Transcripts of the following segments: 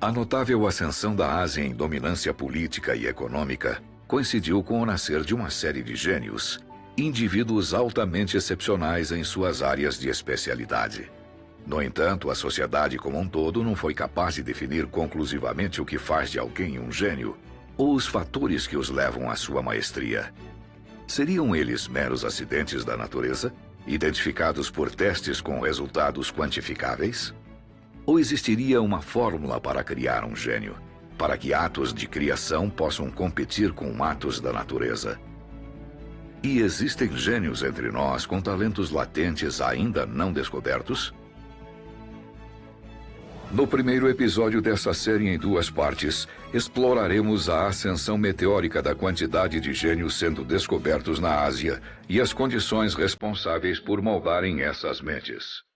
A notável ascensão da Ásia em dominância política e econômica coincidiu com o nascer de uma série de gênios, indivíduos altamente excepcionais em suas áreas de especialidade. No entanto, a sociedade como um todo não foi capaz de definir conclusivamente o que faz de alguém um gênio ou os fatores que os levam à sua maestria. Seriam eles meros acidentes da natureza, identificados por testes com resultados quantificáveis? Ou existiria uma fórmula para criar um gênio, para que atos de criação possam competir com atos da natureza? E existem gênios entre nós com talentos latentes ainda não descobertos? No primeiro episódio dessa série em duas partes, exploraremos a ascensão meteórica da quantidade de gênios sendo descobertos na Ásia e as condições responsáveis por moldarem essas mentes.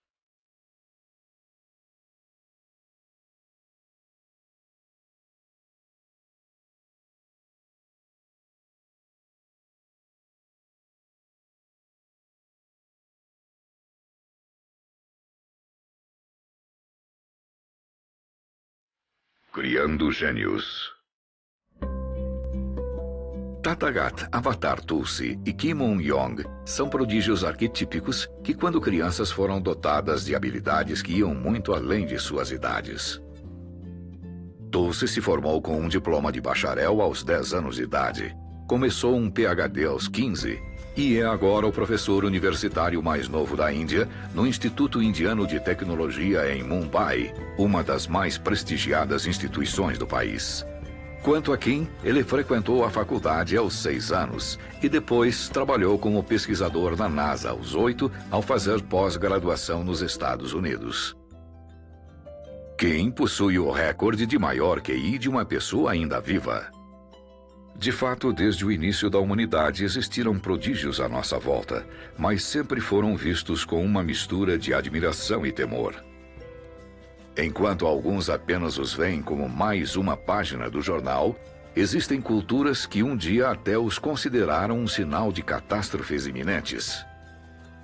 Criando Gênios. Tatagat, Avatar Tulsi e Kim Moon-yong são prodígios arquetípicos que, quando crianças, foram dotadas de habilidades que iam muito além de suas idades. Tulsi se formou com um diploma de bacharel aos 10 anos de idade. Começou um PhD aos 15 e é agora o professor universitário mais novo da Índia no Instituto Indiano de Tecnologia em Mumbai, uma das mais prestigiadas instituições do país. Quanto a Kim, ele frequentou a faculdade aos seis anos e depois trabalhou como pesquisador na NASA aos oito ao fazer pós-graduação nos Estados Unidos. Kim possui o recorde de maior QI de uma pessoa ainda viva. De fato, desde o início da humanidade existiram prodígios à nossa volta, mas sempre foram vistos com uma mistura de admiração e temor. Enquanto alguns apenas os veem como mais uma página do jornal, existem culturas que um dia até os consideraram um sinal de catástrofes iminentes.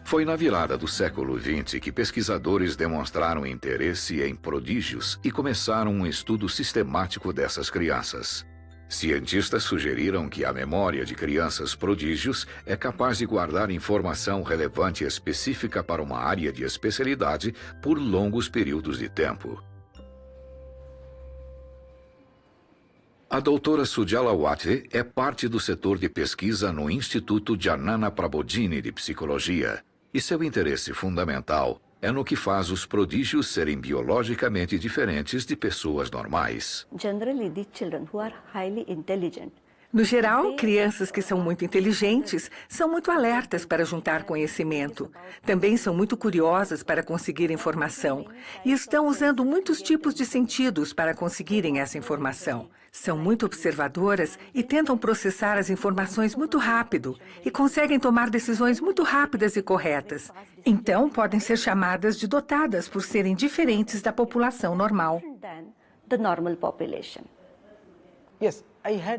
Foi na virada do século XX que pesquisadores demonstraram interesse em prodígios e começaram um estudo sistemático dessas crianças. Cientistas sugeriram que a memória de crianças prodígios é capaz de guardar informação relevante específica para uma área de especialidade por longos períodos de tempo. A doutora Sujala Watve é parte do setor de pesquisa no Instituto Janana Prabodhini de Psicologia, e seu interesse fundamental é no que faz os prodígios serem biologicamente diferentes de pessoas normais. No geral, crianças que são muito inteligentes são muito alertas para juntar conhecimento. Também são muito curiosas para conseguir informação e estão usando muitos tipos de sentidos para conseguirem essa informação. São muito observadoras e tentam processar as informações muito rápido e conseguem tomar decisões muito rápidas e corretas. Então, podem ser chamadas de dotadas por serem diferentes da população normal.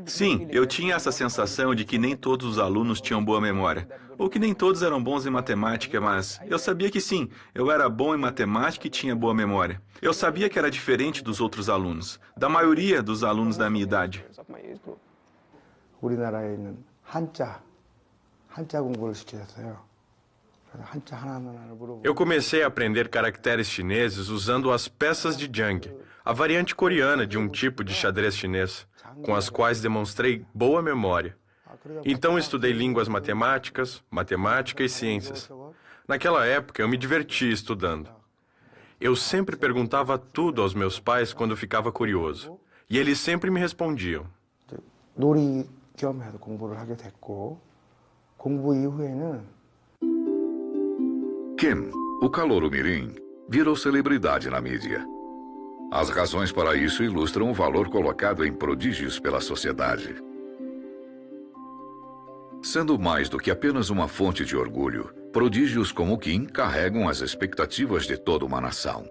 Sim, eu tinha essa sensação de que nem todos os alunos tinham boa memória, ou que nem todos eram bons em matemática, mas eu sabia que sim, eu era bom em matemática e tinha boa memória. Eu sabia que era diferente dos outros alunos, da maioria dos alunos da minha idade. Eu comecei a aprender caracteres chineses usando as peças de Jang, a variante coreana de um tipo de xadrez chinês com as quais demonstrei boa memória. Então estudei línguas matemáticas, matemática e ciências. Naquela época eu me divertia estudando. Eu sempre perguntava tudo aos meus pais quando ficava curioso. E eles sempre me respondiam. Kim, o calouro mirim, virou celebridade na mídia. As razões para isso ilustram o valor colocado em prodígios pela sociedade. Sendo mais do que apenas uma fonte de orgulho, prodígios como Kim carregam as expectativas de toda uma nação.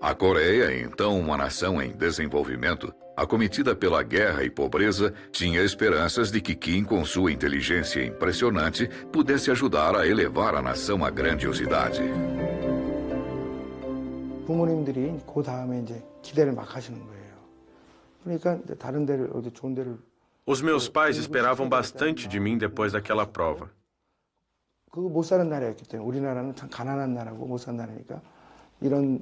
A Coreia, então uma nação em desenvolvimento, acometida pela guerra e pobreza, tinha esperanças de que Kim, com sua inteligência impressionante, pudesse ajudar a elevar a nação à grandiosidade. 부모님들이 그 다음에 이제 기대를 막 하시는 거예요. Os meus pais esperavam bastante de mim depois daquela prova. 그거 못 사는 나라였기 때문에 우리나라는 참 가난한 나라고 못 사는 나라니까 이런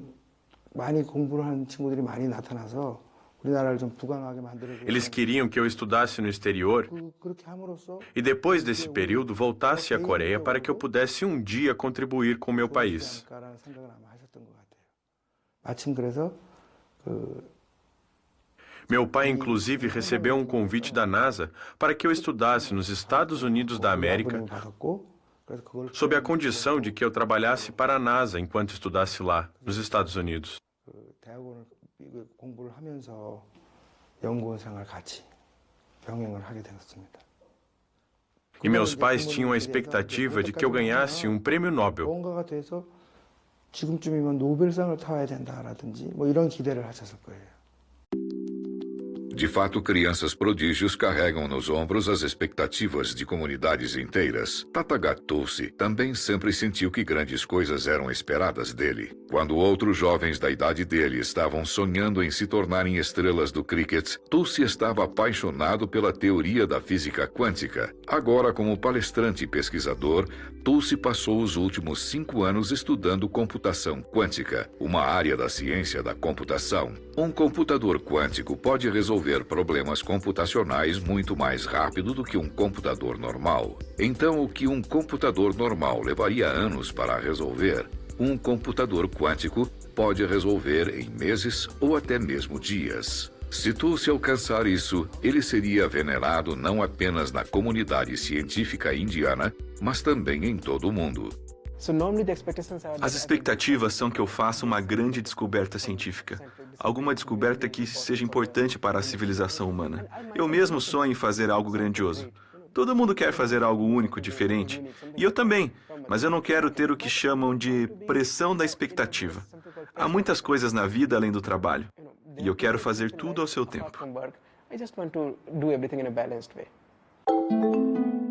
많이 공부를 한 친구들이 많이 나타나서 우리나라를 좀 부강하게 만들어 Eles queriam que eu estudasse no exterior 그렇게 함으로써 e depois desse período voltasse à Coreia para que eu pudesse um dia contribuir com meu país. Meu pai, inclusive, recebeu um convite da NASA para que eu estudasse nos Estados Unidos da América sob a condição de que eu trabalhasse para a NASA enquanto estudasse lá, nos Estados Unidos. E meus pais tinham a expectativa de que eu ganhasse um prêmio Nobel. 지금쯤이면 노벨상을 타야 된다라든지 뭐 이런 기대를 하셨을 거예요. De fato, crianças prodígios carregam nos ombros as expectativas de comunidades inteiras. Tatagatusi também sempre sentiu que grandes coisas eram esperadas dele. Quando outros jovens da idade dele estavam sonhando em se tornarem estrelas do cricket, Tulsi estava apaixonado pela teoria da física quântica. Agora, como palestrante e pesquisador, Tulsi passou os últimos cinco anos estudando computação quântica, uma área da ciência da computação. Um computador quântico pode resolver problemas computacionais muito mais rápido do que um computador normal. Então, o que um computador normal levaria anos para resolver, um computador quântico pode resolver em meses ou até mesmo dias. Se Tulsi alcançar isso, ele seria venerado não apenas na comunidade científica indiana, mas também em todo o mundo. As expectativas são que eu faça uma grande descoberta científica. Alguma descoberta que seja importante para a civilização humana. Eu mesmo sonho em fazer algo grandioso. Todo mundo quer fazer algo único, diferente. E eu também, mas eu não quero ter o que chamam de pressão da expectativa. Há muitas coisas na vida além do trabalho. E eu quero fazer tudo ao seu tempo.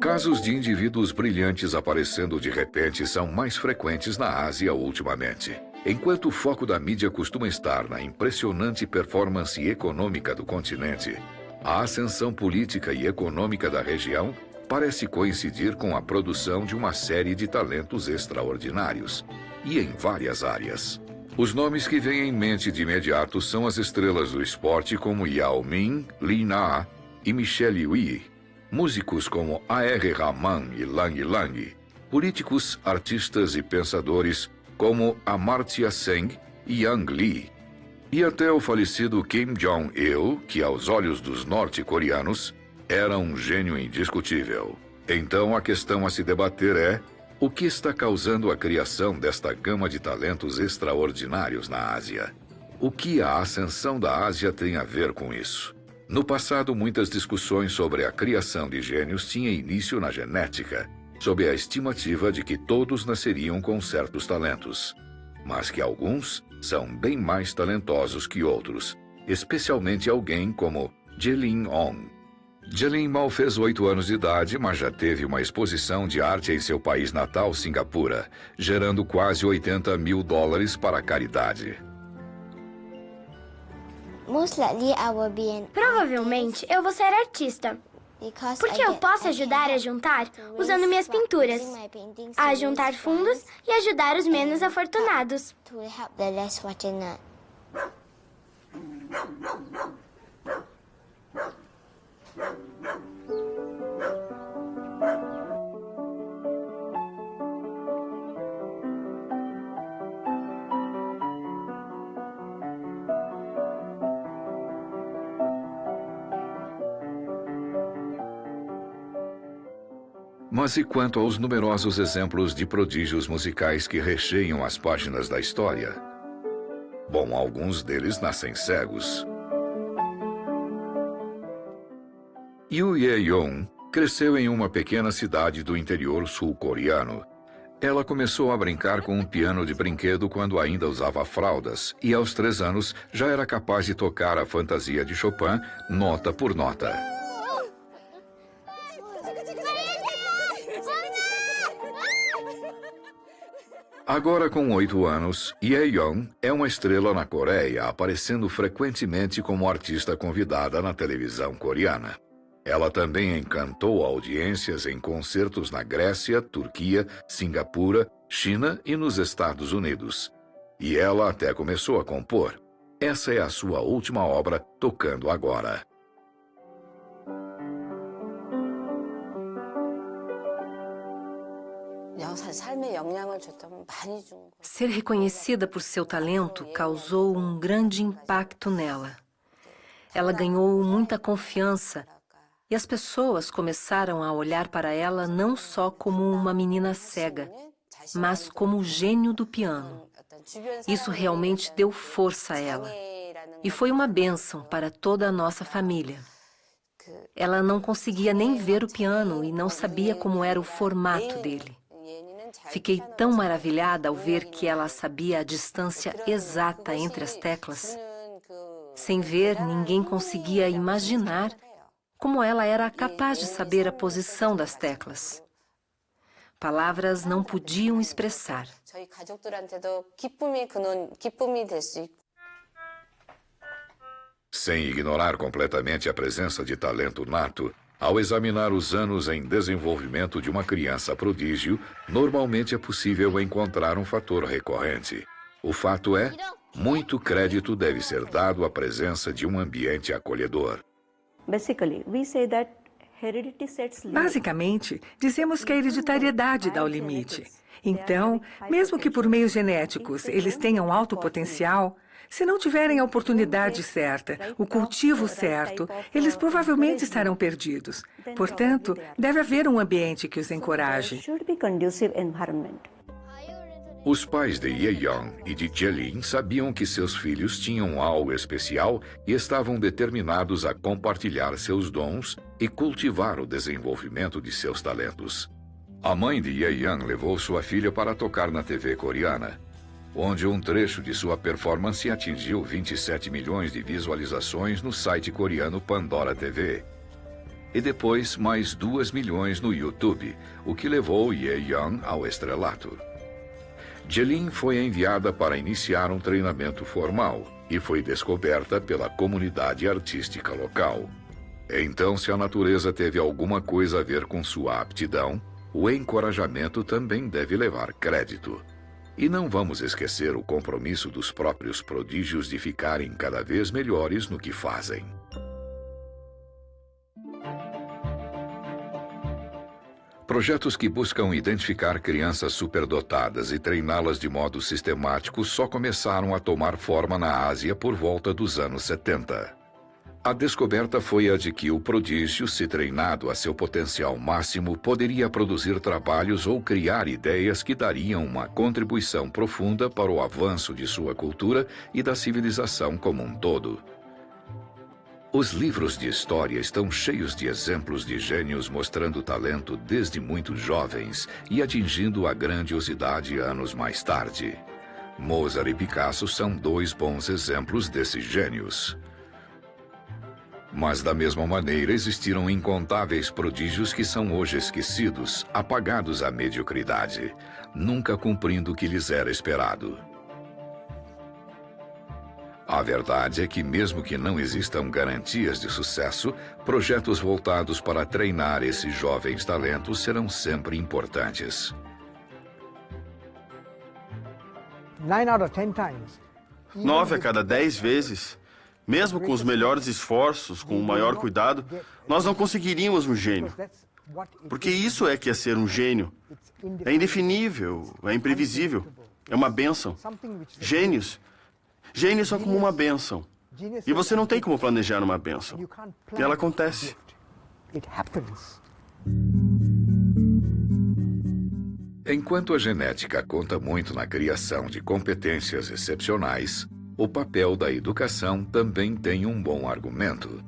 Casos de indivíduos brilhantes aparecendo de repente são mais frequentes na Ásia ultimamente. Enquanto o foco da mídia costuma estar na impressionante performance econômica do continente, a ascensão política e econômica da região parece coincidir com a produção de uma série de talentos extraordinários, e em várias áreas. Os nomes que vêm em mente de imediato são as estrelas do esporte como Yao Ming, Li Na e Michelle Wu, músicos como A.R. Rahman e Lang Lang, políticos, artistas e pensadores como Amartya Sen e Yang Lee, e até o falecido Kim Jong-il, que aos olhos dos norte-coreanos era um gênio indiscutível. Então a questão a se debater é o que está causando a criação desta gama de talentos extraordinários na Ásia? O que a ascensão da Ásia tem a ver com isso? No passado, muitas discussões sobre a criação de gênios tinham início na genética, sob a estimativa de que todos nasceriam com certos talentos, mas que alguns são bem mais talentosos que outros, especialmente alguém como Jelin Ong. Jelin mal fez oito anos de idade, mas já teve uma exposição de arte em seu país natal, Singapura, gerando quase 80 mil dólares para a caridade. Provavelmente eu vou ser artista. Porque eu posso ajudar a juntar usando minhas pinturas, a juntar fundos e ajudar os menos afortunados. Mas e quanto aos numerosos exemplos de prodígios musicais que recheiam as páginas da história? Bom, alguns deles nascem cegos. Yu Ye-yong cresceu em uma pequena cidade do interior sul-coreano. Ela começou a brincar com um piano de brinquedo quando ainda usava fraldas, e aos três anos já era capaz de tocar a fantasia de Chopin nota por nota. Agora com oito anos, Ye Young é uma estrela na Coreia, aparecendo frequentemente como artista convidada na televisão coreana. Ela também encantou audiências em concertos na Grécia, Turquia, Singapura, China e nos Estados Unidos. E ela até começou a compor. Essa é a sua última obra, tocando agora. Ser reconhecida por seu talento causou um grande impacto nela. Ela ganhou muita confiança e as pessoas começaram a olhar para ela não só como uma menina cega, mas como o gênio do piano. Isso realmente deu força a ela e foi uma bênção para toda a nossa família. Ela não conseguia nem ver o piano e não sabia como era o formato dele. Fiquei tão maravilhada ao ver que ela sabia a distância exata entre as teclas. Sem ver, ninguém conseguia imaginar como ela era capaz de saber a posição das teclas. Palavras não podiam expressar. Sem ignorar completamente a presença de talento nato, ao examinar os anos em desenvolvimento de uma criança prodígio, normalmente é possível encontrar um fator recorrente. O fato é, muito crédito deve ser dado à presença de um ambiente acolhedor. Basicamente, dizemos que a hereditariedade dá o limite. Então, mesmo que por meios genéticos eles tenham alto potencial, se não tiverem a oportunidade certa, o cultivo certo, eles provavelmente estarão perdidos. Portanto, deve haver um ambiente que os encoraje. Os pais de Ye Young e de Jelin sabiam que seus filhos tinham algo especial e estavam determinados a compartilhar seus dons e cultivar o desenvolvimento de seus talentos. A mãe de Ye Young levou sua filha para tocar na TV coreana onde um trecho de sua performance atingiu 27 milhões de visualizações no site coreano Pandora TV. E depois mais 2 milhões no YouTube, o que levou Ye Young ao estrelato. Jelin foi enviada para iniciar um treinamento formal e foi descoberta pela comunidade artística local. Então, se a natureza teve alguma coisa a ver com sua aptidão, o encorajamento também deve levar crédito. E não vamos esquecer o compromisso dos próprios prodígios de ficarem cada vez melhores no que fazem. Projetos que buscam identificar crianças superdotadas e treiná-las de modo sistemático só começaram a tomar forma na Ásia por volta dos anos 70. A descoberta foi a de que o prodígio, se treinado a seu potencial máximo, poderia produzir trabalhos ou criar ideias que dariam uma contribuição profunda para o avanço de sua cultura e da civilização como um todo. Os livros de história estão cheios de exemplos de gênios mostrando talento desde muito jovens e atingindo a grandiosidade anos mais tarde. Mozart e Picasso são dois bons exemplos desses gênios. Mas da mesma maneira existiram incontáveis prodígios que são hoje esquecidos, apagados à mediocridade, nunca cumprindo o que lhes era esperado. A verdade é que mesmo que não existam garantias de sucesso, projetos voltados para treinar esses jovens talentos serão sempre importantes. Nove a cada dez vezes mesmo com os melhores esforços, com o maior cuidado, nós não conseguiríamos um gênio. Porque isso é que é ser um gênio. É indefinível, é imprevisível, é uma bênção. Gênios. Gênios são como uma bênção. E você não tem como planejar uma bênção. E ela acontece. Enquanto a genética conta muito na criação de competências excepcionais, o papel da educação também tem um bom argumento.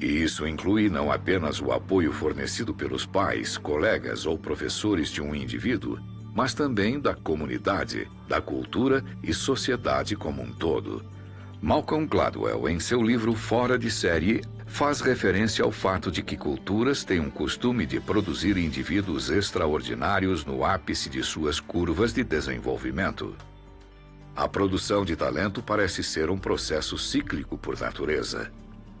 E isso inclui não apenas o apoio fornecido pelos pais, colegas ou professores de um indivíduo, mas também da comunidade, da cultura e sociedade como um todo. Malcolm Gladwell, em seu livro Fora de Série, faz referência ao fato de que culturas têm um costume de produzir indivíduos extraordinários no ápice de suas curvas de desenvolvimento. A produção de talento parece ser um processo cíclico por natureza.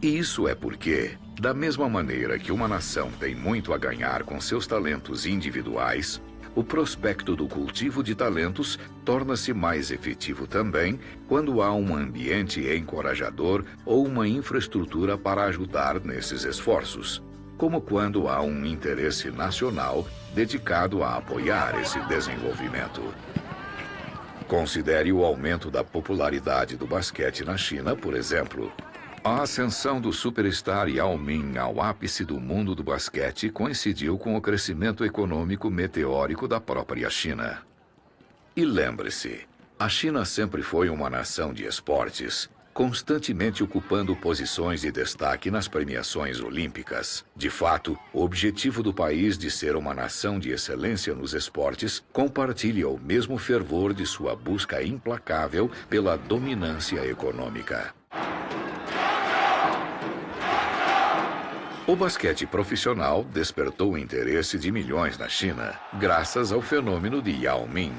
E isso é porque, da mesma maneira que uma nação tem muito a ganhar com seus talentos individuais, o prospecto do cultivo de talentos torna-se mais efetivo também quando há um ambiente encorajador ou uma infraestrutura para ajudar nesses esforços, como quando há um interesse nacional dedicado a apoiar esse desenvolvimento. Considere o aumento da popularidade do basquete na China, por exemplo. A ascensão do superstar Yao Ming ao ápice do mundo do basquete coincidiu com o crescimento econômico meteórico da própria China. E lembre-se, a China sempre foi uma nação de esportes, constantemente ocupando posições de destaque nas premiações olímpicas. De fato, o objetivo do país de ser uma nação de excelência nos esportes compartilha o mesmo fervor de sua busca implacável pela dominância econômica. O basquete profissional despertou o interesse de milhões na China, graças ao fenômeno de Yao Ming.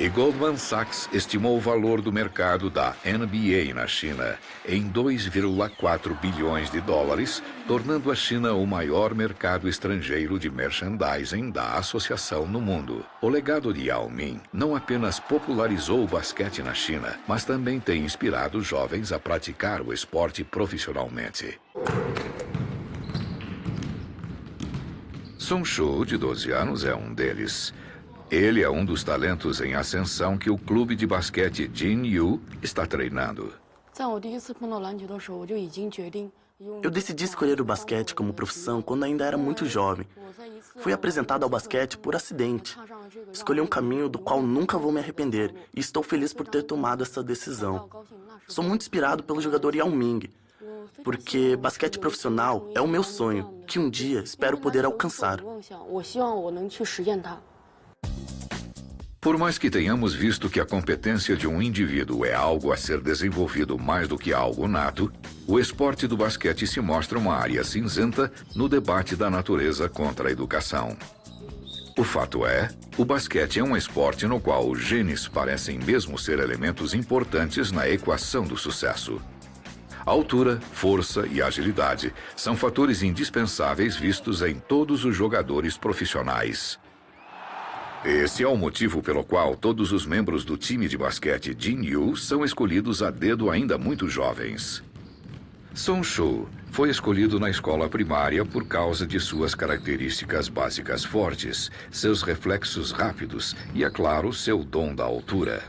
E Goldman Sachs estimou o valor do mercado da NBA na China em 2,4 bilhões de dólares, tornando a China o maior mercado estrangeiro de merchandising da associação no mundo. O legado de Yao Ming não apenas popularizou o basquete na China, mas também tem inspirado jovens a praticar o esporte profissionalmente. Song Shu, de 12 anos, é um deles. Ele é um dos talentos em ascensão que o clube de basquete Jin Yu está treinando. Eu decidi escolher o basquete como profissão quando ainda era muito jovem. Fui apresentado ao basquete por acidente. Escolhi um caminho do qual nunca vou me arrepender e estou feliz por ter tomado essa decisão. Sou muito inspirado pelo jogador Yao Ming, porque basquete profissional é o meu sonho, que um dia espero poder alcançar. Por mais que tenhamos visto que a competência de um indivíduo é algo a ser desenvolvido mais do que algo nato, o esporte do basquete se mostra uma área cinzenta no debate da natureza contra a educação. O fato é, o basquete é um esporte no qual os genes parecem mesmo ser elementos importantes na equação do sucesso. Altura, força e agilidade são fatores indispensáveis vistos em todos os jogadores profissionais. Esse é o motivo pelo qual todos os membros do time de basquete Jin Yu são escolhidos a dedo ainda muito jovens. Song Shu foi escolhido na escola primária por causa de suas características básicas fortes, seus reflexos rápidos e, é claro, seu dom da altura.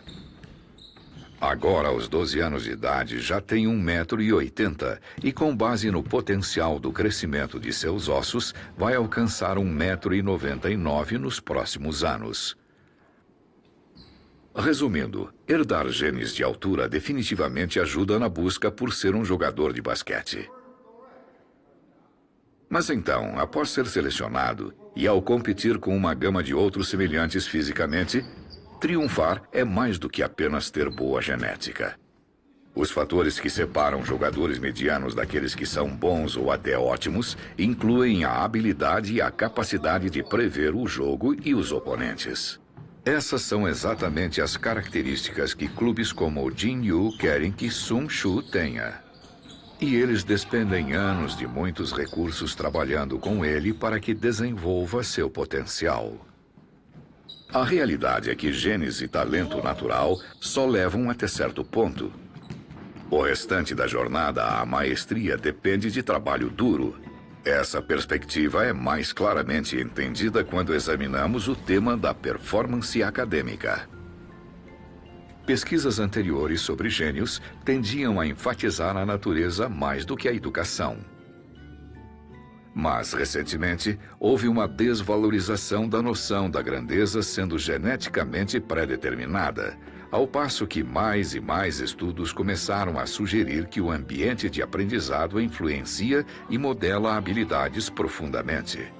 Agora, aos 12 anos de idade, já tem 1,80m e, com base no potencial do crescimento de seus ossos, vai alcançar 1,99m nos próximos anos. Resumindo, herdar genes de altura definitivamente ajuda na busca por ser um jogador de basquete. Mas então, após ser selecionado e ao competir com uma gama de outros semelhantes fisicamente, Triunfar é mais do que apenas ter boa genética. Os fatores que separam jogadores medianos daqueles que são bons ou até ótimos incluem a habilidade e a capacidade de prever o jogo e os oponentes. Essas são exatamente as características que clubes como o Jin Yu querem que Sun Shu tenha. E eles despendem anos de muitos recursos trabalhando com ele para que desenvolva seu potencial. A realidade é que genes e talento natural só levam até certo ponto. O restante da jornada à maestria depende de trabalho duro. Essa perspectiva é mais claramente entendida quando examinamos o tema da performance acadêmica. Pesquisas anteriores sobre gênios tendiam a enfatizar a natureza mais do que a educação. Mas, recentemente, houve uma desvalorização da noção da grandeza sendo geneticamente pré-determinada, ao passo que mais e mais estudos começaram a sugerir que o ambiente de aprendizado influencia e modela habilidades profundamente.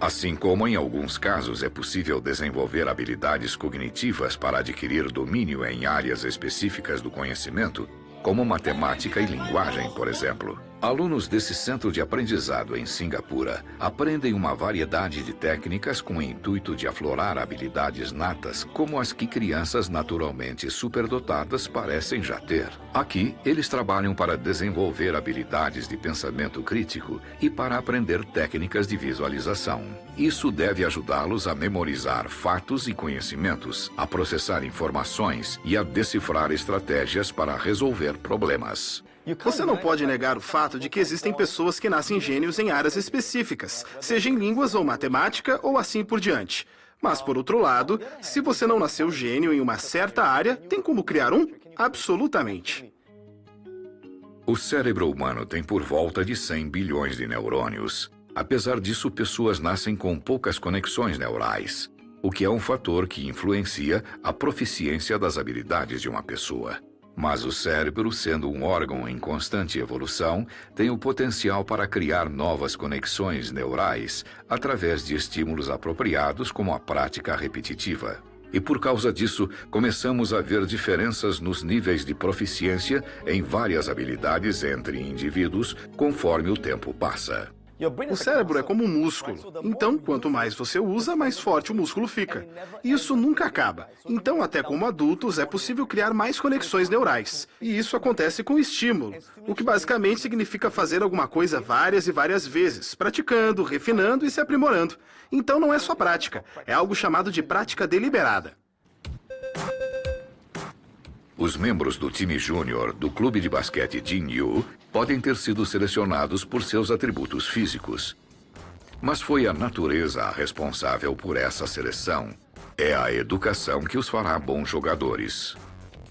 Assim como, em alguns casos, é possível desenvolver habilidades cognitivas para adquirir domínio em áreas específicas do conhecimento, como matemática e linguagem, por exemplo. Alunos desse centro de aprendizado em Singapura aprendem uma variedade de técnicas com o intuito de aflorar habilidades natas como as que crianças naturalmente superdotadas parecem já ter. Aqui, eles trabalham para desenvolver habilidades de pensamento crítico e para aprender técnicas de visualização. Isso deve ajudá-los a memorizar fatos e conhecimentos, a processar informações e a decifrar estratégias para resolver problemas. Você não pode negar o fato de que existem pessoas que nascem gênios em áreas específicas, seja em línguas ou matemática ou assim por diante. Mas, por outro lado, se você não nasceu gênio em uma certa área, tem como criar um? Absolutamente. O cérebro humano tem por volta de 100 bilhões de neurônios. Apesar disso, pessoas nascem com poucas conexões neurais, o que é um fator que influencia a proficiência das habilidades de uma pessoa. Mas o cérebro, sendo um órgão em constante evolução, tem o potencial para criar novas conexões neurais através de estímulos apropriados como a prática repetitiva. E por causa disso, começamos a ver diferenças nos níveis de proficiência em várias habilidades entre indivíduos conforme o tempo passa. O cérebro é como um músculo. Então, quanto mais você usa, mais forte o músculo fica. Isso nunca acaba. Então, até como adultos, é possível criar mais conexões neurais. E isso acontece com estímulo, o que basicamente significa fazer alguma coisa várias e várias vezes, praticando, refinando e se aprimorando. Então, não é só prática, é algo chamado de prática deliberada. Os membros do time júnior do clube de basquete Jin Yu podem ter sido selecionados por seus atributos físicos. Mas foi a natureza a responsável por essa seleção. É a educação que os fará bons jogadores.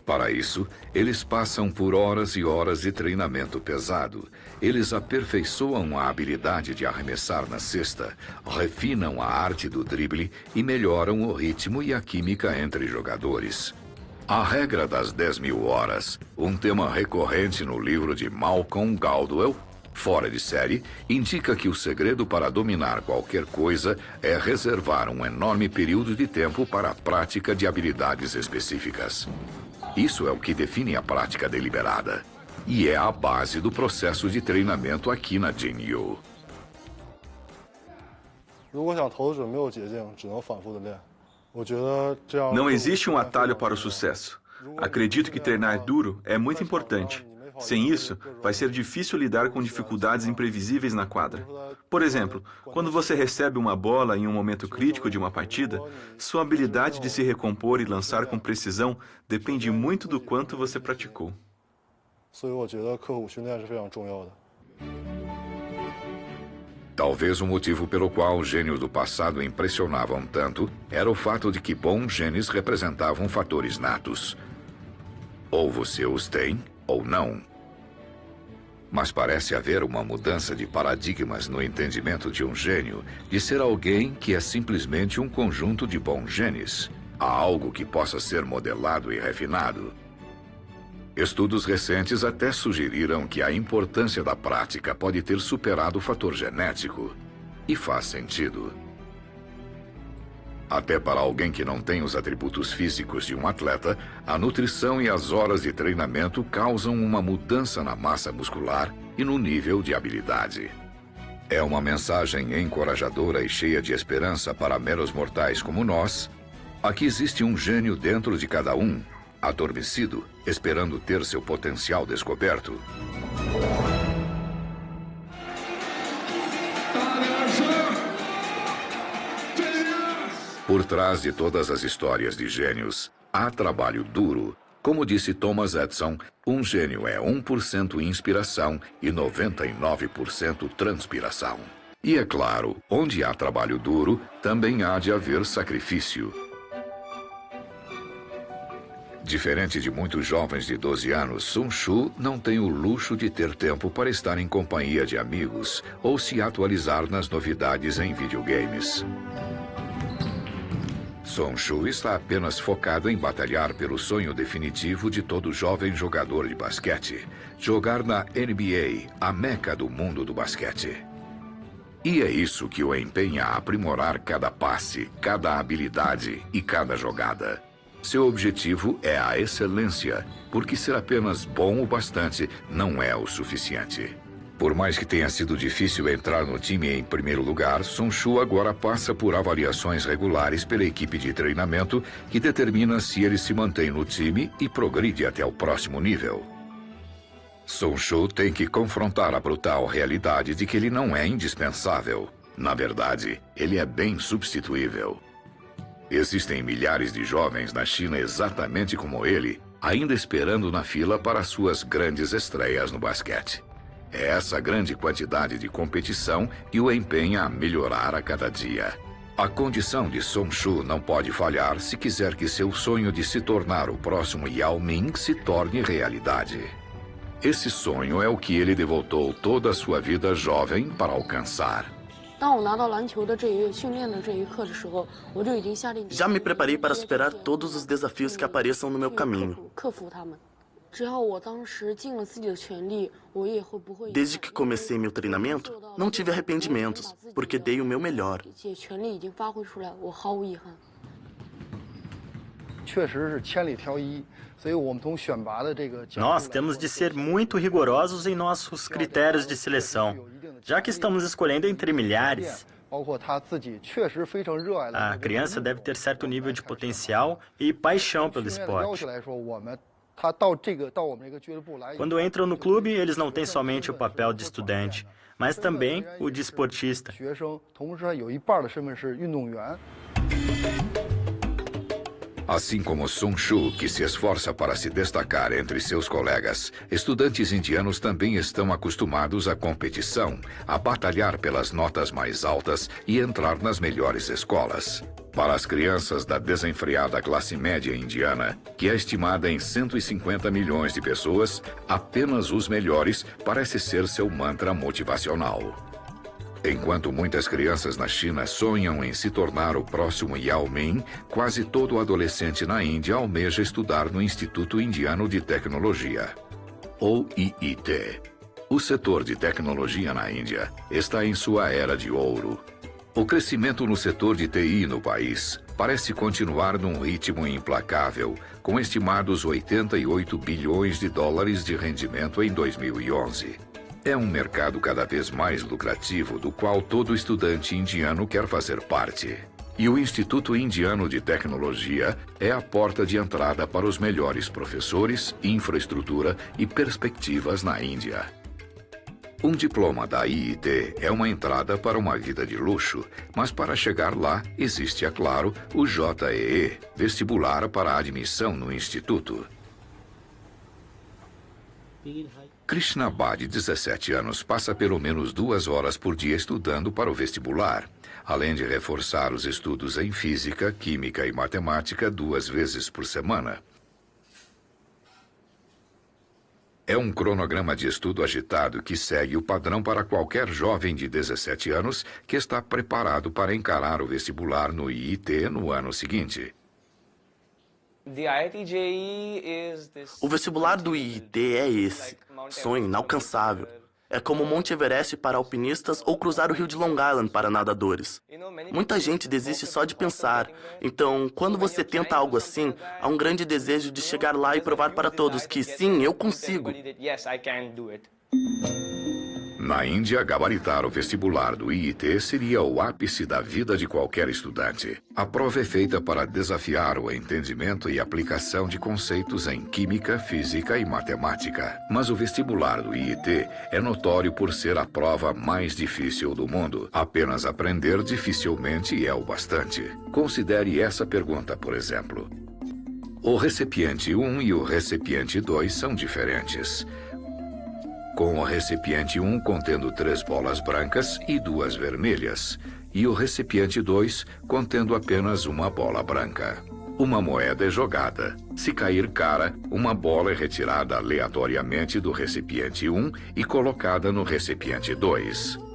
Para isso, eles passam por horas e horas de treinamento pesado. Eles aperfeiçoam a habilidade de arremessar na cesta, refinam a arte do drible e melhoram o ritmo e a química entre jogadores. A regra das 10 mil horas, um tema recorrente no livro de Malcolm Gladwell, fora de série, indica que o segredo para dominar qualquer coisa é reservar um enorme período de tempo para a prática de habilidades específicas. Isso é o que define a prática deliberada. E é a base do processo de treinamento aqui na Jinyu. 如果想投准没有捷径，只能反复的练。 Não existe um atalho para o sucesso. Acredito que treinar duro é muito importante. Sem isso, vai ser difícil lidar com dificuldades imprevisíveis na quadra. Por exemplo, quando você recebe uma bola em um momento crítico de uma partida, sua habilidade de se recompor e lançar com precisão depende muito do quanto você praticou. Talvez o motivo pelo qual os gênios do passado impressionavam tanto era o fato de que bons genes representavam fatores natos. Ou você os tem, ou não. Mas parece haver uma mudança de paradigmas no entendimento de um gênio, de ser alguém que é simplesmente um conjunto de bons genes. Há algo que possa ser modelado e refinado. Estudos recentes até sugeriram que a importância da prática pode ter superado o fator genético. E faz sentido. Até para alguém que não tem os atributos físicos de um atleta, a nutrição e as horas de treinamento causam uma mudança na massa muscular e no nível de habilidade. É uma mensagem encorajadora e cheia de esperança para meros mortais como nós. Aqui existe um gênio dentro de cada um adormecido, esperando ter seu potencial descoberto. Por trás de todas as histórias de gênios, há trabalho duro. Como disse Thomas Edison, um gênio é 1% inspiração e 99% transpiração. E é claro, onde há trabalho duro, também há de haver sacrifício. Diferente de muitos jovens de 12 anos, Sun Shu não tem o luxo de ter tempo para estar em companhia de amigos ou se atualizar nas novidades em videogames. Sun Shu está apenas focado em batalhar pelo sonho definitivo de todo jovem jogador de basquete: jogar na NBA, a meca do mundo do basquete. E é isso que o empenha a aprimorar cada passe, cada habilidade e cada jogada. Seu objetivo é a excelência, porque ser apenas bom o bastante não é o suficiente. Por mais que tenha sido difícil entrar no time em primeiro lugar, Sun Shu agora passa por avaliações regulares pela equipe de treinamento que determina se ele se mantém no time e progride até o próximo nível. Sun Shu tem que confrontar a brutal realidade de que ele não é indispensável. Na verdade, ele é bem substituível. Existem milhares de jovens na China exatamente como ele, ainda esperando na fila para suas grandes estreias no basquete. É essa grande quantidade de competição que o empenha a melhorar a cada dia. A condição de Song Shu não pode falhar se quiser que seu sonho de se tornar o próximo Yao Ming se torne realidade. Esse sonho é o que ele devotou toda a sua vida jovem para alcançar. Já me preparei para superar todos os desafios que apareçam no meu caminho. Desde que comecei meu treinamento, não tive arrependimentos, porque dei o meu melhor. Nós temos de ser muito rigorosos em nossos critérios de seleção, já que estamos escolhendo entre milhares. A criança deve ter certo nível de potencial e paixão pelo esporte. Quando entram no clube, eles não têm somente o papel de estudante, mas também o de esportista. Assim como Sun Shu, que se esforça para se destacar entre seus colegas, estudantes indianos também estão acostumados à competição, a batalhar pelas notas mais altas e entrar nas melhores escolas. Para as crianças da desenfreada classe média indiana, que é estimada em 150 milhões de pessoas, apenas os melhores parece ser seu mantra motivacional. Enquanto muitas crianças na China sonham em se tornar o próximo Yao Ming, quase todo adolescente na Índia almeja estudar no Instituto Indiano de Tecnologia, ou IIT. O setor de tecnologia na Índia está em sua era de ouro. O crescimento no setor de TI no país parece continuar num ritmo implacável, com estimados 88 bilhões de dólares de rendimento em 2011. É um mercado cada vez mais lucrativo do qual todo estudante indiano quer fazer parte. E o Instituto Indiano de Tecnologia é a porta de entrada para os melhores professores, infraestrutura e perspectivas na Índia. Um diploma da IIT é uma entrada para uma vida de luxo, mas para chegar lá existe, é claro, o JEE, vestibular para admissão no instituto. Krishnabad, de 17 anos, passa pelo menos duas horas por dia estudando para o vestibular, além de reforçar os estudos em física, química e matemática duas vezes por semana. É um cronograma de estudo agitado que segue o padrão para qualquer jovem de 17 anos que está preparado para encarar o vestibular no IIT no ano seguinte. O vestibular do IIT é esse, sonho inalcançável. É como o Monte Everest para alpinistas ou cruzar o rio de Long Island para nadadores. Muita gente desiste só de pensar. Então, quando você tenta algo assim, há um grande desejo de chegar lá e provar para todos que sim, eu consigo. Na Índia, gabaritar o vestibular do IIT seria o ápice da vida de qualquer estudante. A prova é feita para desafiar o entendimento e aplicação de conceitos em química, física e matemática. Mas o vestibular do IIT é notório por ser a prova mais difícil do mundo. Apenas aprender dificilmente é o bastante. Considere essa pergunta, por exemplo. O recipiente 1 e o recipiente 2 são diferentes com o recipiente 1 contendo três bolas brancas e duas vermelhas, e o recipiente 2 contendo apenas uma bola branca. Uma moeda é jogada. Se cair cara, uma bola é retirada aleatoriamente do recipiente 1 e colocada no recipiente 2.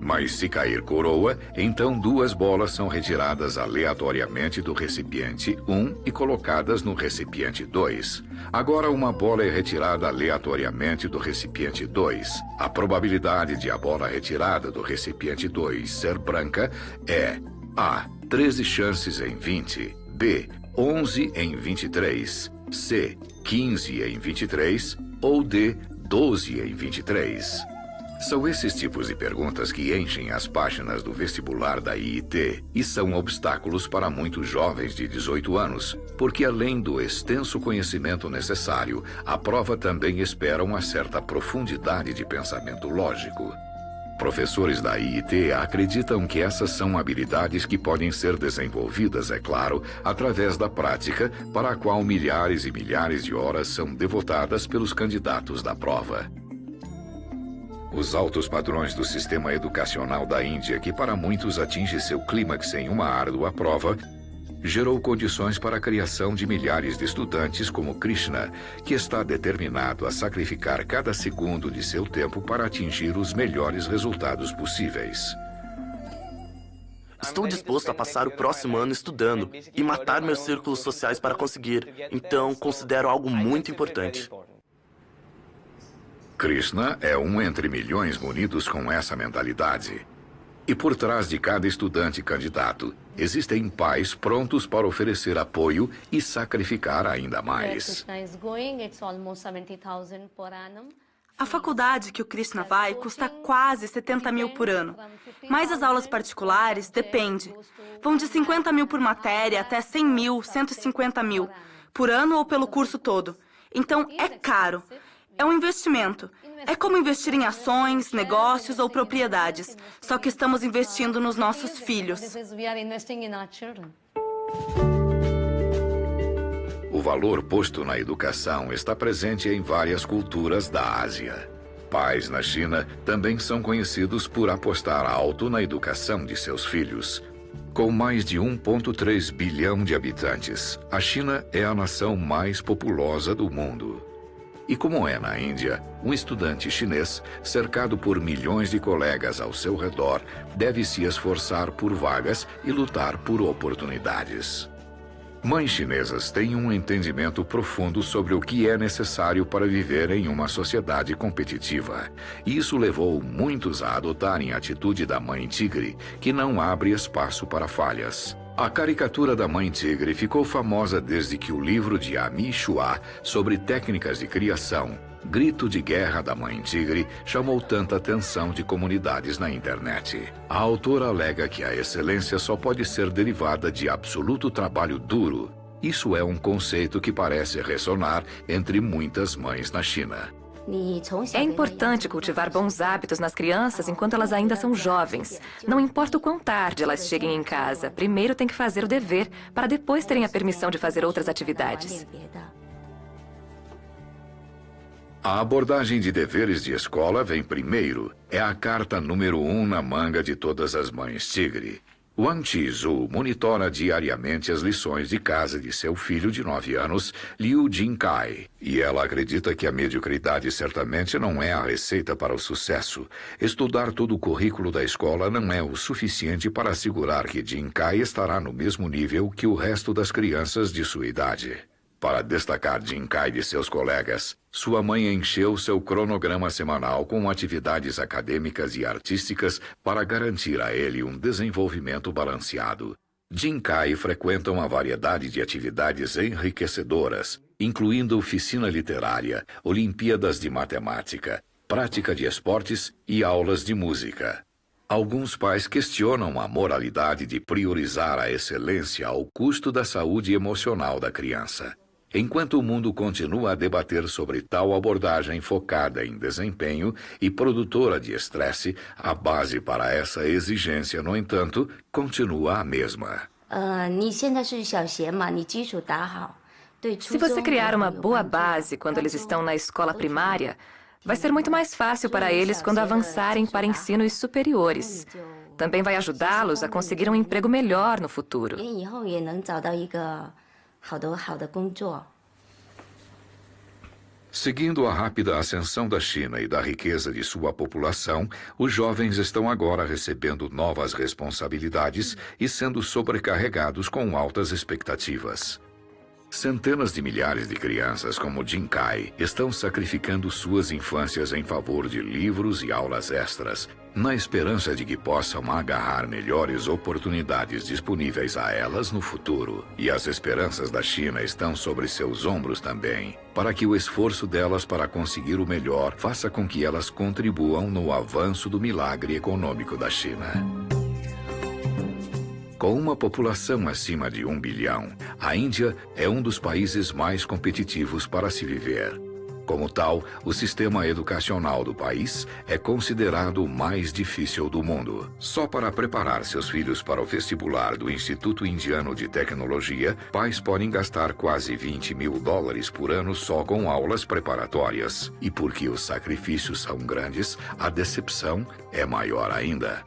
Mas se cair coroa, então duas bolas são retiradas aleatoriamente do recipiente 1 e colocadas no recipiente 2. Agora uma bola é retirada aleatoriamente do recipiente 2. A probabilidade de a bola retirada do recipiente 2 ser branca é A. 13 chances em 20. B. 11 em 23. C. 15 em 23. Ou D. 12 em 23. São esses tipos de perguntas que enchem as páginas do vestibular da IIT e são obstáculos para muitos jovens de 18 anos, porque além do extenso conhecimento necessário, a prova também espera uma certa profundidade de pensamento lógico. Professores da IIT acreditam que essas são habilidades que podem ser desenvolvidas, é claro, através da prática, para a qual milhares e milhares de horas são devotadas pelos candidatos da prova. Os altos padrões do sistema educacional da Índia, que para muitos atinge seu clímax em uma árdua prova, gerou condições para a criação de milhares de estudantes como Krishna, que está determinado a sacrificar cada segundo de seu tempo para atingir os melhores resultados possíveis. Estou disposto a passar o próximo ano estudando e matar meus círculos sociais para conseguir, então considero algo muito importante. Krishna é um entre milhões munidos com essa mentalidade. E por trás de cada estudante candidato, existem pais prontos para oferecer apoio e sacrificar ainda mais. A faculdade que o Krishna vai custa quase 70 mil por ano. Mas as aulas particulares depende. Vão de 50 mil por matéria até 100 mil, 150 mil, por ano ou pelo curso todo. Então é caro. É um investimento. É como investir em ações, negócios ou propriedades. Só que estamos investindo nos nossos filhos. O valor posto na educação está presente em várias culturas da Ásia. Pais na China também são conhecidos por apostar alto na educação de seus filhos. Com mais de 1,3 bilhão de habitantes, a China é a nação mais populosa do mundo. E como é na Índia, um estudante chinês, cercado por milhões de colegas ao seu redor, deve se esforçar por vagas e lutar por oportunidades. Mães chinesas têm um entendimento profundo sobre o que é necessário para viver em uma sociedade competitiva. Isso levou muitos a adotarem a atitude da mãe tigre, que não abre espaço para falhas. A caricatura da Mãe Tigre ficou famosa desde que o livro de Ami Shua sobre técnicas de criação, Grito de Guerra da Mãe Tigre, chamou tanta atenção de comunidades na internet. A autora alega que a excelência só pode ser derivada de absoluto trabalho duro. Isso é um conceito que parece ressonar entre muitas mães na China. É importante cultivar bons hábitos nas crianças enquanto elas ainda são jovens. Não importa o quão tarde elas cheguem em casa, primeiro tem que fazer o dever, para depois terem a permissão de fazer outras atividades. A abordagem de deveres de escola vem primeiro. É a carta número um na manga de todas as mães tigre. Wang Chizhu monitora diariamente as lições de casa de seu filho de nove anos, Liu Jinkai. E ela acredita que a mediocridade certamente não é a receita para o sucesso. Estudar todo o currículo da escola não é o suficiente para assegurar que Jinkai estará no mesmo nível que o resto das crianças de sua idade. Para destacar Jinkai de seus colegas, sua mãe encheu seu cronograma semanal com atividades acadêmicas e artísticas para garantir a ele um desenvolvimento balanceado. Jinkai frequenta uma variedade de atividades enriquecedoras, incluindo oficina literária, olimpíadas de matemática, prática de esportes e aulas de música. Alguns pais questionam a moralidade de priorizar a excelência ao custo da saúde emocional da criança. Enquanto o mundo continua a debater sobre tal abordagem focada em desempenho e produtora de estresse, a base para essa exigência, no entanto, continua a mesma. Se você criar uma boa base quando eles estão na escola primária, vai ser muito mais fácil para eles quando avançarem para ensinos superiores. Também vai ajudá-los a conseguir um emprego melhor no futuro. Seguindo a rápida ascensão da China e da riqueza de sua população, os jovens estão agora recebendo novas responsabilidades e sendo sobrecarregados com altas expectativas. Centenas de milhares de crianças como Jin Kai estão sacrificando suas infâncias em favor de livros e aulas extras, na esperança de que possam agarrar melhores oportunidades disponíveis a elas no futuro. E as esperanças da China estão sobre seus ombros também, para que o esforço delas para conseguir o melhor faça com que elas contribuam no avanço do milagre econômico da China. Com uma população acima de um bilhão, a Índia é um dos países mais competitivos para se viver. Como tal, o sistema educacional do país é considerado o mais difícil do mundo. Só para preparar seus filhos para o vestibular do Instituto Indiano de Tecnologia, pais podem gastar quase 20 mil dólares por ano só com aulas preparatórias. E porque os sacrifícios são grandes, a decepção é maior ainda.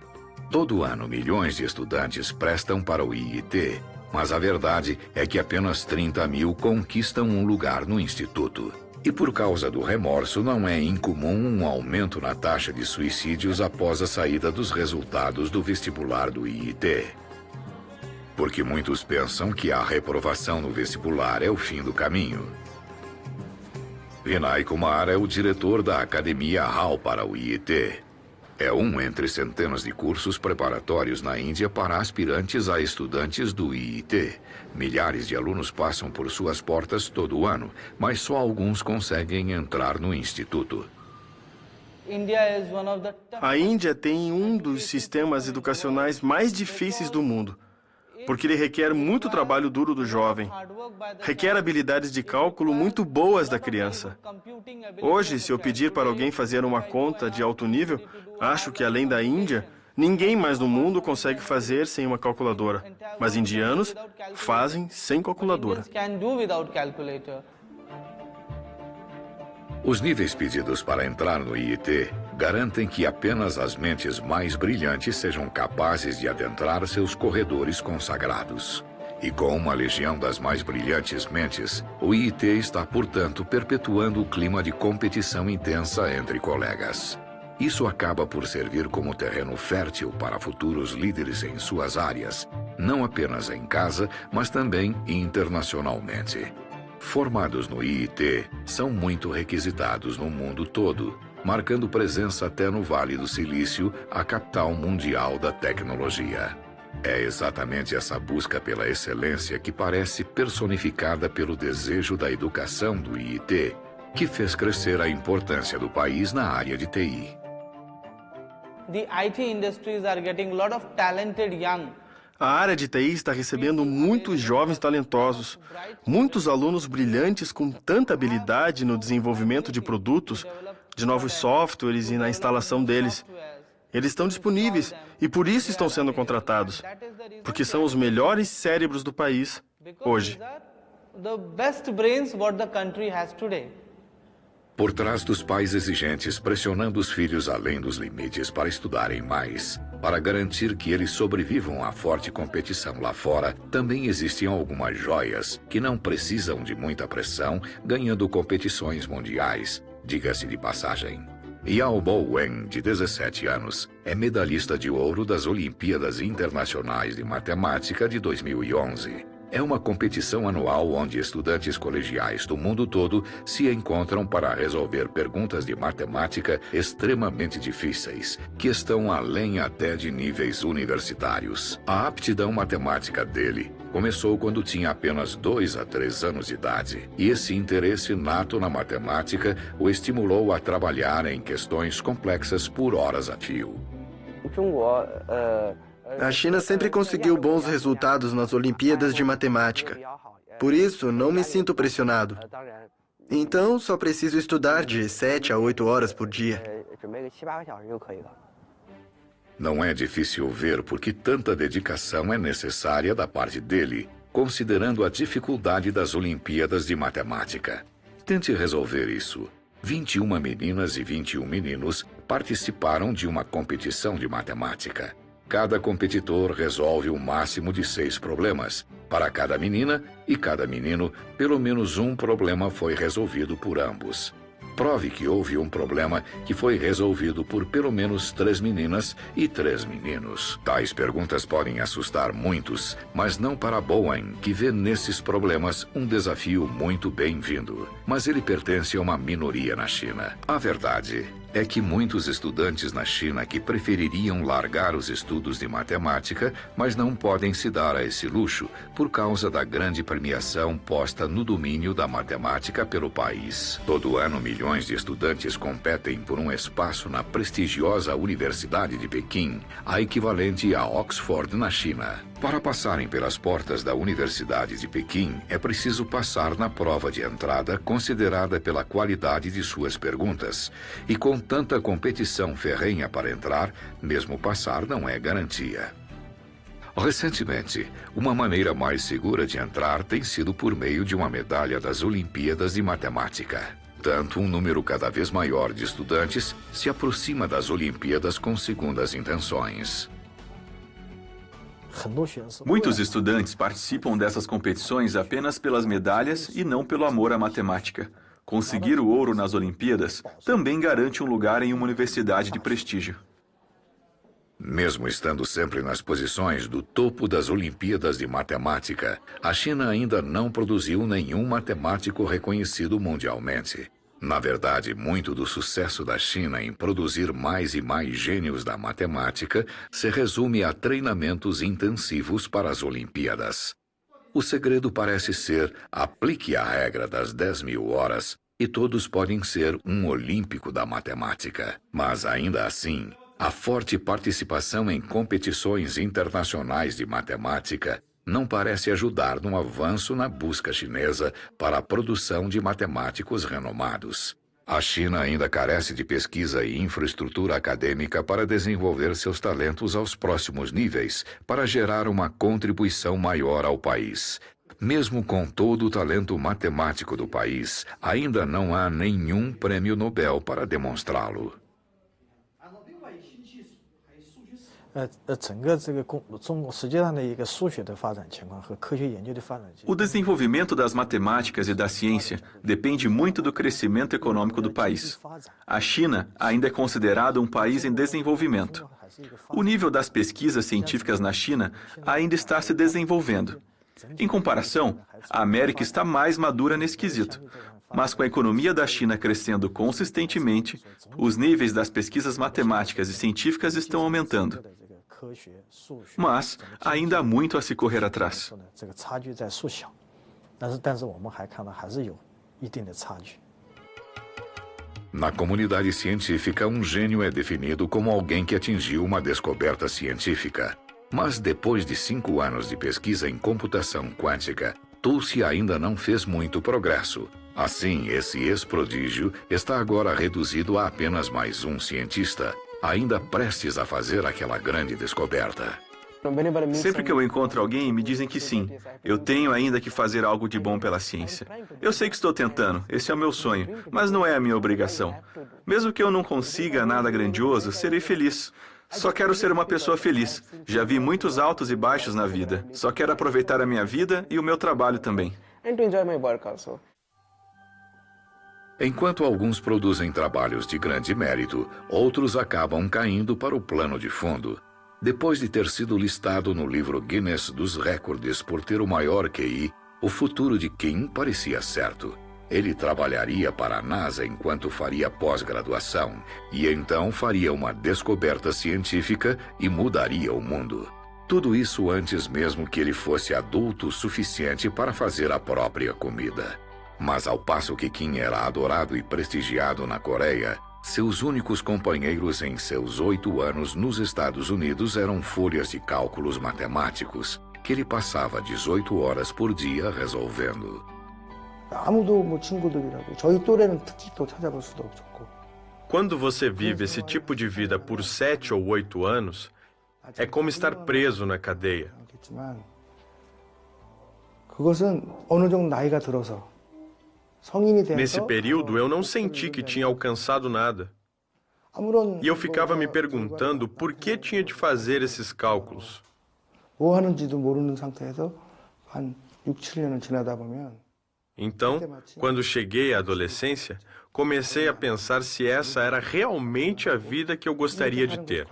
Todo ano, milhões de estudantes prestam para o IIT, mas a verdade é que apenas 30 mil conquistam um lugar no instituto. E por causa do remorso, não é incomum um aumento na taxa de suicídios após a saída dos resultados do vestibular do IIT. Porque muitos pensam que a reprovação no vestibular é o fim do caminho. Vinay Kumar é o diretor da Academia HAL para o IIT. É um entre centenas de cursos preparatórios na Índia para aspirantes a estudantes do IIT. Milhares de alunos passam por suas portas todo ano, mas só alguns conseguem entrar no instituto. A Índia tem um dos sistemas educacionais mais difíceis do mundo porque ele requer muito trabalho duro do jovem. Requer habilidades de cálculo muito boas da criança. Hoje, se eu pedir para alguém fazer uma conta de alto nível, acho que além da Índia, ninguém mais no mundo consegue fazer sem uma calculadora. Mas indianos fazem sem calculadora. Os níveis pedidos para entrar no IIT garantem que apenas as mentes mais brilhantes sejam capazes de adentrar seus corredores consagrados. E com uma legião das mais brilhantes mentes, o IIT está, portanto, perpetuando o clima de competição intensa entre colegas. Isso acaba por servir como terreno fértil para futuros líderes em suas áreas, não apenas em casa, mas também internacionalmente. Formados no IIT, são muito requisitados no mundo todo, marcando presença até no Vale do Silício, a capital mundial da tecnologia. É exatamente essa busca pela excelência que parece personificada pelo desejo da educação do IIT, que fez crescer a importância do país na área de TI. The IT industries are getting a lot of talented young a área de TI está recebendo muitos jovens talentosos, muitos alunos brilhantes com tanta habilidade no desenvolvimento de produtos, de novos softwares e na instalação deles. Eles estão disponíveis e por isso estão sendo contratados, porque são os melhores cérebros do país hoje. Por trás dos pais exigentes pressionando os filhos além dos limites para estudarem mais, para garantir que eles sobrevivam à forte competição lá fora, também existem algumas joias que não precisam de muita pressão, ganhando competições mundiais, diga-se de passagem. Yao Bo Wen, de 17 anos, é medalhista de ouro das Olimpíadas Internacionais de Matemática de 2011. É uma competição anual onde estudantes colegiais do mundo todo se encontram para resolver perguntas de matemática extremamente difíceis, que estão além até de níveis universitários. A aptidão matemática dele começou quando tinha apenas dois a três anos de idade, e esse interesse nato na matemática o estimulou a trabalhar em questões complexas por horas a fio. A China sempre conseguiu bons resultados nas Olimpíadas de Matemática. Por isso, não me sinto pressionado. Então, só preciso estudar de 7 a 8 horas por dia. Não é difícil ver por que tanta dedicação é necessária da parte dele, considerando a dificuldade das Olimpíadas de Matemática. Tente resolver isso. 21 meninas e 21 meninos participaram de uma competição de matemática. Cada competidor resolve o um máximo de seis problemas. Para cada menina e cada menino, pelo menos um problema foi resolvido por ambos. Prove que houve um problema que foi resolvido por pelo menos três meninas e três meninos. Tais perguntas podem assustar muitos, mas não para Bowen, que vê nesses problemas um desafio muito bem-vindo. Mas ele pertence a uma minoria na China. A verdade é que muitos estudantes na China que prefeririam largar os estudos de matemática, mas não podem se dar a esse luxo por causa da grande premiação posta no domínio da matemática pelo país. Todo ano, milhões de estudantes competem por um espaço na prestigiosa Universidade de Pequim, a equivalente a Oxford na China. Para passarem pelas portas da Universidade de Pequim, é preciso passar na prova de entrada considerada pela qualidade de suas perguntas. E com tanta competição ferrenha para entrar, mesmo passar não é garantia. Recentemente, uma maneira mais segura de entrar tem sido por meio de uma medalha das Olimpíadas de Matemática. Tanto um número cada vez maior de estudantes se aproxima das Olimpíadas com segundas intenções. Muitos estudantes participam dessas competições apenas pelas medalhas e não pelo amor à matemática. Conseguir o ouro nas Olimpíadas também garante um lugar em uma universidade de prestígio. Mesmo estando sempre nas posições do topo das Olimpíadas de Matemática, a China ainda não produziu nenhum matemático reconhecido mundialmente. Na verdade, muito do sucesso da China em produzir mais e mais gênios da matemática se resume a treinamentos intensivos para as Olimpíadas. O segredo parece ser aplique a regra das 10 mil horas e todos podem ser um olímpico da matemática. Mas ainda assim, a forte participação em competições internacionais de matemática não parece ajudar no avanço na busca chinesa para a produção de matemáticos renomados. A China ainda carece de pesquisa e infraestrutura acadêmica para desenvolver seus talentos aos próximos níveis, para gerar uma contribuição maior ao país. Mesmo com todo o talento matemático do país, ainda não há nenhum prêmio Nobel para demonstrá-lo. O desenvolvimento das matemáticas e da ciência depende muito do crescimento econômico do país. A China ainda é considerada um país em desenvolvimento. O nível das pesquisas científicas na China ainda está se desenvolvendo. Em comparação, a América está mais madura nesse quesito. Mas com a economia da China crescendo consistentemente, os níveis das pesquisas matemáticas e científicas estão aumentando. Mas ainda há muito a se correr atrás. Na comunidade científica, um gênio é definido como alguém que atingiu uma descoberta científica. Mas depois de cinco anos de pesquisa em computação quântica, Tulsi ainda não fez muito progresso. Assim, esse ex-prodígio está agora reduzido a apenas mais um cientista, ainda prestes a fazer aquela grande descoberta. Sempre que eu encontro alguém, me dizem que sim. Eu tenho ainda que fazer algo de bom pela ciência. Eu sei que estou tentando, esse é o meu sonho, mas não é a minha obrigação. Mesmo que eu não consiga nada grandioso, serei feliz. Só quero ser uma pessoa feliz. Já vi muitos altos e baixos na vida. Só quero aproveitar a minha vida e o meu trabalho também. Enquanto alguns produzem trabalhos de grande mérito, outros acabam caindo para o plano de fundo. Depois de ter sido listado no livro Guinness dos Recordes por ter o maior QI, o futuro de Kim parecia certo. Ele trabalharia para a NASA enquanto faria pós-graduação e então faria uma descoberta científica e mudaria o mundo. Tudo isso antes mesmo que ele fosse adulto o suficiente para fazer a própria comida. Mas ao passo que Kim era adorado e prestigiado na Coreia, seus únicos companheiros em seus oito anos nos Estados Unidos eram folhas de cálculos matemáticos que ele passava 18 horas por dia resolvendo. Quando você vive esse tipo de vida por sete ou oito anos, é como estar preso na cadeia. Nesse período, eu não senti que tinha alcançado nada. E eu ficava me perguntando por que tinha de fazer esses cálculos. Então, quando cheguei à adolescência, comecei a pensar se essa era realmente a vida que eu gostaria de ter.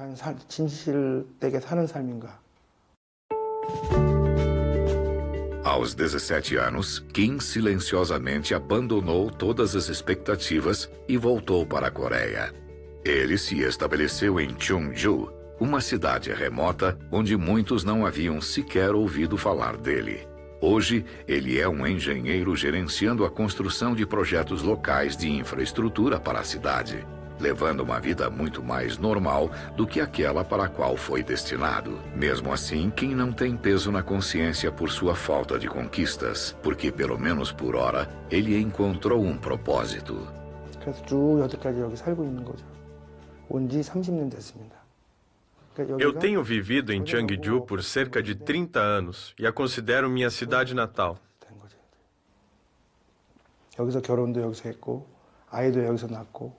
Aos 17 anos, Kim silenciosamente abandonou todas as expectativas e voltou para a Coreia. Ele se estabeleceu em Cheongju, uma cidade remota onde muitos não haviam sequer ouvido falar dele. Hoje, ele é um engenheiro gerenciando a construção de projetos locais de infraestrutura para a cidade, levando uma vida muito mais normal do que aquela para a qual foi destinado. Mesmo assim, quem não tem peso na consciência por sua falta de conquistas, porque pelo menos por hora ele encontrou um propósito. 그래서 쭉 여태까지 여기 살고 있는 거죠. 30년 됐습니다. Eu tenho vivido em Cheongju por cerca de 30 anos e a considero minha cidade natal.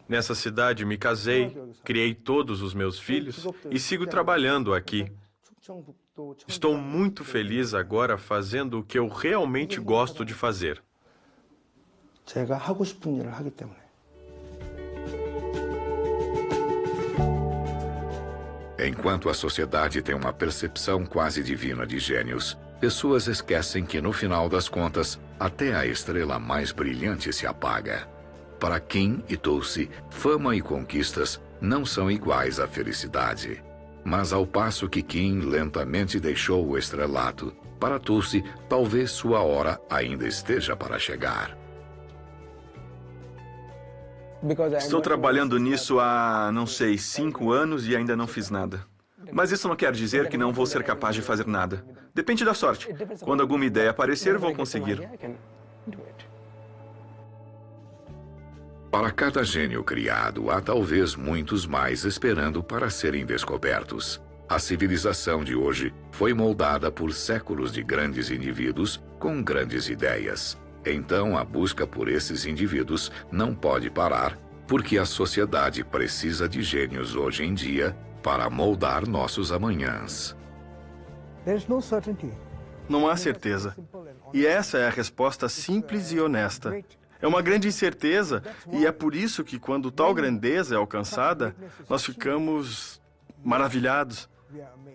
Nessa cidade me casei, criei todos os meus filhos e sigo trabalhando aqui. Estou muito feliz agora fazendo o que eu realmente gosto de fazer. 제가 하고 싶은 일을 하기 때문에. Enquanto a sociedade tem uma percepção quase divina de gênios, pessoas esquecem que, no final das contas, até a estrela mais brilhante se apaga. Para Kim e Tulsi, fama e conquistas não são iguais à felicidade. Mas ao passo que Kim lentamente deixou o estrelato, para Tulsi, talvez sua hora ainda esteja para chegar. Estou trabalhando nisso há, não sei, cinco anos e ainda não fiz nada. Mas isso não quer dizer que não vou ser capaz de fazer nada. Depende da sorte. Quando alguma ideia aparecer, vou conseguir. Para cada gênio criado, há talvez muitos mais esperando para serem descobertos. A civilização de hoje foi moldada por séculos de grandes indivíduos com grandes ideias. Então, a busca por esses indivíduos não pode parar, porque a sociedade precisa de gênios hoje em dia para moldar nossos amanhãs. Não há certeza. E essa é a resposta simples e honesta. É uma grande incerteza, e é por isso que, quando tal grandeza é alcançada, nós ficamos maravilhados.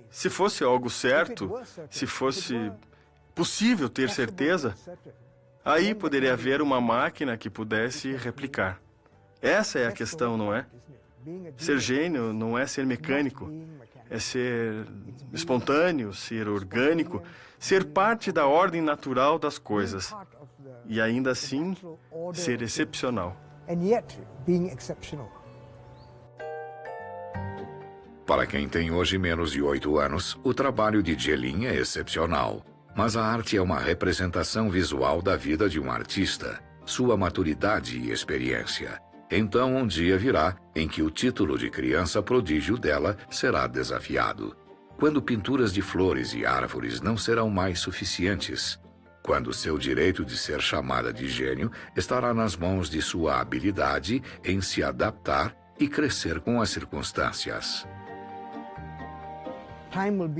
Se fosse algo certo, se fosse possível ter certeza, Aí poderia haver uma máquina que pudesse replicar. Essa é a questão, não é? Ser gênio não é ser mecânico, é ser espontâneo, ser orgânico, ser parte da ordem natural das coisas e ainda assim ser excepcional. Para quem tem hoje menos de oito anos, o trabalho de Jelin é excepcional. Mas a arte é uma representação visual da vida de um artista, sua maturidade e experiência. Então um dia virá em que o título de criança prodígio dela será desafiado. Quando pinturas de flores e árvores não serão mais suficientes. Quando seu direito de ser chamada de gênio estará nas mãos de sua habilidade em se adaptar e crescer com as circunstâncias.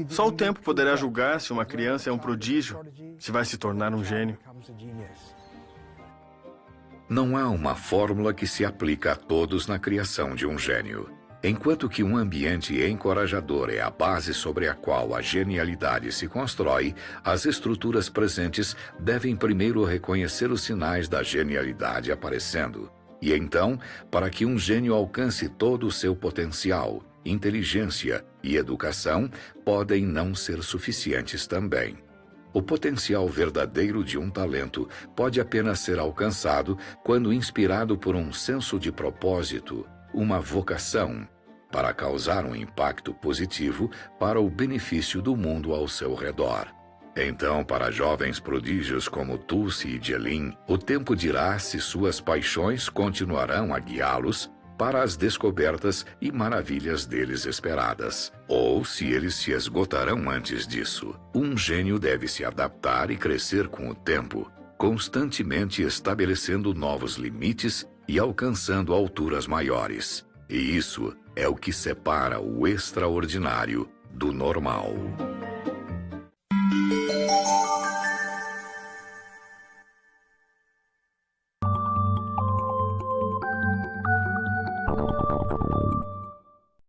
Só o tempo poderá julgar se uma criança é um prodígio, se vai se tornar um gênio. Não há uma fórmula que se aplica a todos na criação de um gênio. Enquanto que um ambiente encorajador é a base sobre a qual a genialidade se constrói, as estruturas presentes devem primeiro reconhecer os sinais da genialidade aparecendo. E então, para que um gênio alcance todo o seu potencial, inteligência e educação podem não ser suficientes também. O potencial verdadeiro de um talento pode apenas ser alcançado quando inspirado por um senso de propósito, uma vocação, para causar um impacto positivo para o benefício do mundo ao seu redor. Então, para jovens prodígios como Tulsi e Jelin, o tempo dirá se suas paixões continuarão a guiá-los para as descobertas e maravilhas deles esperadas. Ou se eles se esgotarão antes disso. Um gênio deve se adaptar e crescer com o tempo, constantemente estabelecendo novos limites e alcançando alturas maiores. E isso é o que separa o extraordinário do normal.